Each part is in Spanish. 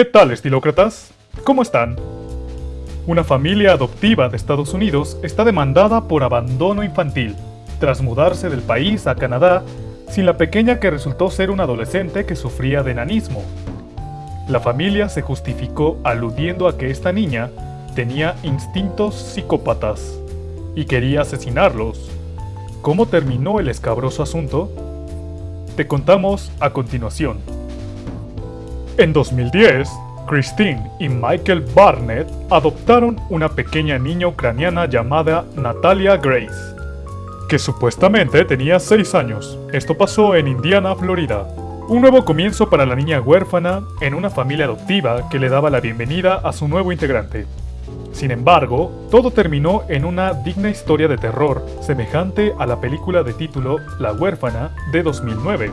¿Qué tal, estilócratas? ¿Cómo están? Una familia adoptiva de Estados Unidos está demandada por abandono infantil, tras mudarse del país a Canadá sin la pequeña que resultó ser una adolescente que sufría de enanismo. La familia se justificó aludiendo a que esta niña tenía instintos psicópatas y quería asesinarlos. ¿Cómo terminó el escabroso asunto? Te contamos a continuación. En 2010, Christine y Michael Barnett adoptaron una pequeña niña ucraniana llamada Natalia Grace, que supuestamente tenía 6 años. Esto pasó en Indiana, Florida. Un nuevo comienzo para la niña huérfana en una familia adoptiva que le daba la bienvenida a su nuevo integrante. Sin embargo, todo terminó en una digna historia de terror, semejante a la película de título La huérfana de 2009.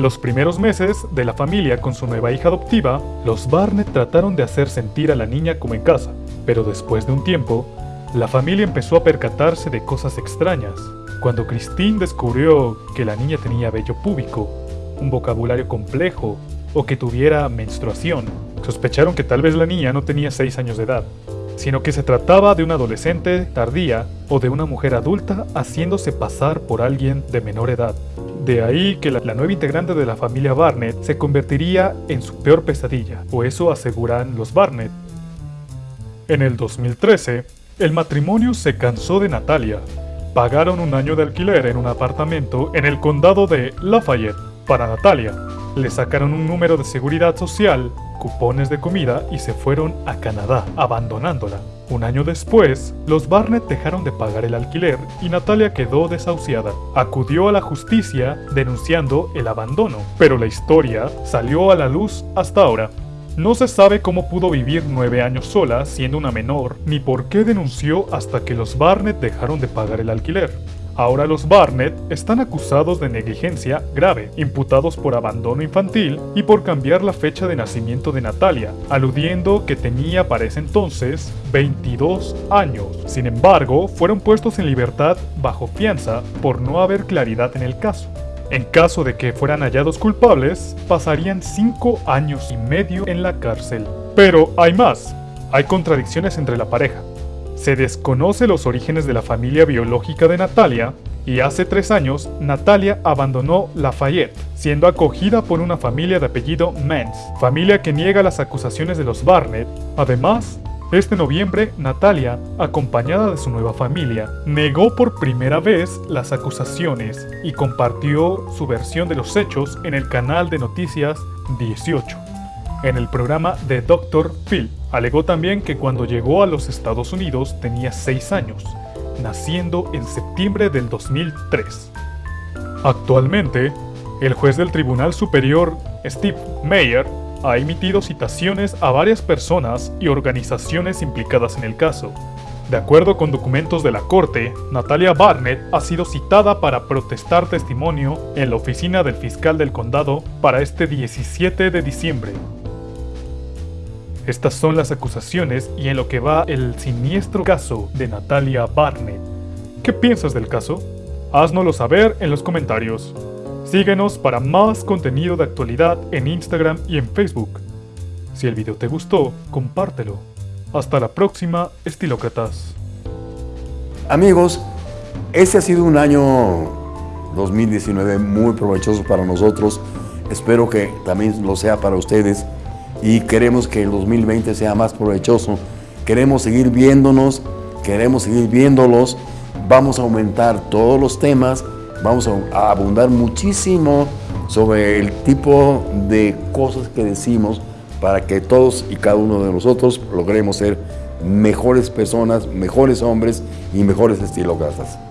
Los primeros meses de la familia con su nueva hija adoptiva, los Barnett trataron de hacer sentir a la niña como en casa, pero después de un tiempo, la familia empezó a percatarse de cosas extrañas. Cuando Christine descubrió que la niña tenía vello púbico, un vocabulario complejo o que tuviera menstruación, sospecharon que tal vez la niña no tenía 6 años de edad, sino que se trataba de una adolescente tardía o de una mujer adulta haciéndose pasar por alguien de menor edad. De ahí que la, nueva integrante de la familia Barnett se convertiría en su peor pesadilla, o eso aseguran los Barnett. En el 2013, el matrimonio se cansó de Natalia. Pagaron un año de alquiler en un apartamento en el condado de Lafayette para Natalia. Le sacaron un número de seguridad social, cupones de comida y se fueron a Canadá, abandonándola. Un año después, los Barnett dejaron de pagar el alquiler y Natalia quedó desahuciada. Acudió a la justicia denunciando el abandono, pero la historia salió a la luz hasta ahora. No se sabe cómo pudo vivir nueve años sola siendo una menor, ni por qué denunció hasta que los Barnett dejaron de pagar el alquiler. Ahora los Barnett están acusados de negligencia grave, imputados por abandono infantil y por cambiar la fecha de nacimiento de Natalia, aludiendo que tenía para ese entonces 22 años. Sin embargo, fueron puestos en libertad bajo fianza por no haber claridad en el caso. En caso de que fueran hallados culpables, pasarían 5 años y medio en la cárcel. Pero hay más, hay contradicciones entre la pareja. Se desconoce los orígenes de la familia biológica de Natalia y hace tres años Natalia abandonó Lafayette, siendo acogida por una familia de apellido Mans, familia que niega las acusaciones de los Barnett. Además, este noviembre, Natalia, acompañada de su nueva familia, negó por primera vez las acusaciones y compartió su versión de los hechos en el canal de noticias 18 en el programa de Dr. Phil. Alegó también que cuando llegó a los Estados Unidos tenía 6 años, naciendo en septiembre del 2003. Actualmente, el juez del Tribunal Superior, Steve Mayer, ha emitido citaciones a varias personas y organizaciones implicadas en el caso. De acuerdo con documentos de la corte, Natalia Barnett ha sido citada para protestar testimonio en la oficina del fiscal del condado para este 17 de diciembre. Estas son las acusaciones y en lo que va el siniestro caso de Natalia Barnett. ¿Qué piensas del caso? Haznoslo saber en los comentarios. Síguenos para más contenido de actualidad en Instagram y en Facebook. Si el video te gustó, compártelo. Hasta la próxima, estilócratas. Amigos, este ha sido un año 2019 muy provechoso para nosotros. Espero que también lo sea para ustedes y queremos que el 2020 sea más provechoso. Queremos seguir viéndonos, queremos seguir viéndolos, vamos a aumentar todos los temas, vamos a abundar muchísimo sobre el tipo de cosas que decimos para que todos y cada uno de nosotros logremos ser mejores personas, mejores hombres y mejores estilócratas.